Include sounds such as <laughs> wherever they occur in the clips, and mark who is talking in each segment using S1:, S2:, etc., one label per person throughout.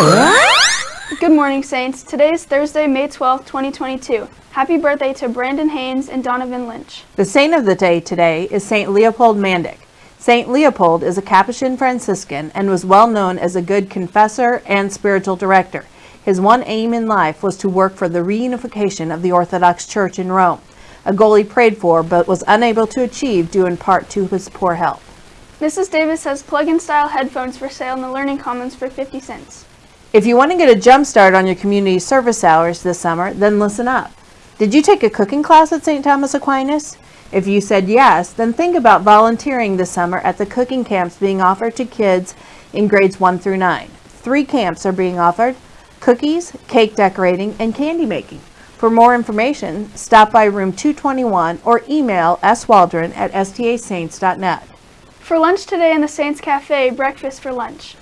S1: Good morning, Saints. Today is Thursday, May 12th, 2022. Happy birthday to Brandon Haynes and Donovan Lynch.
S2: The saint of the day today is Saint Leopold Mandic. Saint Leopold is a Capuchin Franciscan and was well known as a good confessor and spiritual director. His one aim in life was to work for the reunification of the Orthodox Church in Rome, a goal he prayed for but was unable to achieve due in part to his poor health.
S1: Mrs. Davis has plug-in style headphones for sale in the Learning Commons for 50 cents.
S2: If you want to get a jump start on your community service hours this summer, then listen up. Did you take a cooking class at St. Thomas Aquinas? If you said yes, then think about volunteering this summer at the cooking camps being offered to kids in grades 1 through 9. Three camps are being offered, cookies, cake decorating, and candy making. For more information, stop by room 221 or email swaldron at stasaints.net.
S1: For lunch today in the Saints Cafe, breakfast for lunch.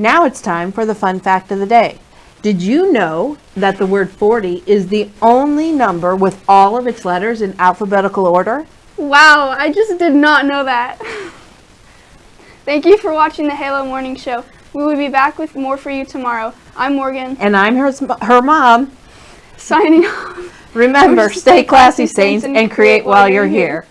S2: Now it's time for the fun fact of the day. Did you know that the word 40 is the only number with all of its letters in alphabetical order?
S1: Wow, I just did not know that. <laughs> Thank you for watching the Halo Morning Show. We will be back with more for you tomorrow. I'm Morgan.
S2: And I'm her, her mom.
S1: Signing off.
S2: Remember, stay classy, saints, and create while you're here.